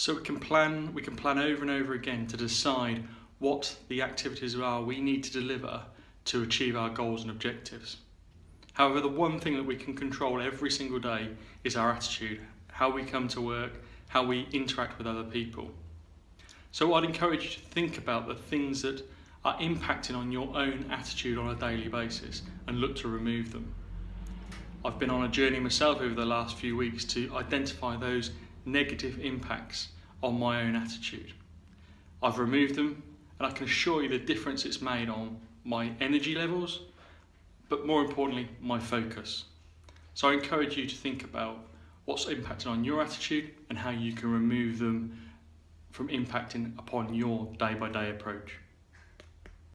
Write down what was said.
So we can plan, we can plan over and over again to decide what the activities are we need to deliver to achieve our goals and objectives. However, the one thing that we can control every single day is our attitude, how we come to work, how we interact with other people. So I'd encourage you to think about the things that are impacting on your own attitude on a daily basis and look to remove them. I've been on a journey myself over the last few weeks to identify those negative impacts on my own attitude. I've removed them and I can assure you the difference it's made on my energy levels, but more importantly, my focus. So I encourage you to think about what's impacting on your attitude and how you can remove them from impacting upon your day by day approach.